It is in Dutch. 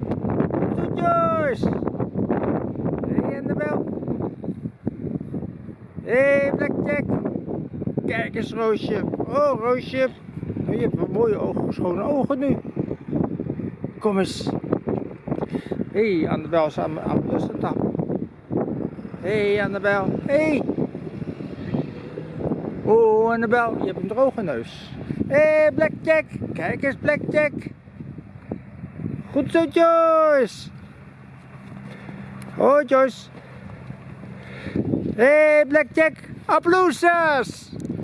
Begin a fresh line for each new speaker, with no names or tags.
Goed zo, Joyce. Hé, hey, Annabel. Hé, hey, Blackjack. Kijk eens, Roosje. Oh, Roosje. Je hebt wel mooie ogen, schone ogen nu. Kom eens. Hé, hey, Annabel is aan, aan de. Hé, hey, Annabel. Hé. Hey. Oh, Annabel, je hebt een droge neus. Hé, hey, Blackjack. Kijk eens, Blackjack. Goed zo, Joyce. Oh, Joyce. Hey, Blackjack. Applausjes.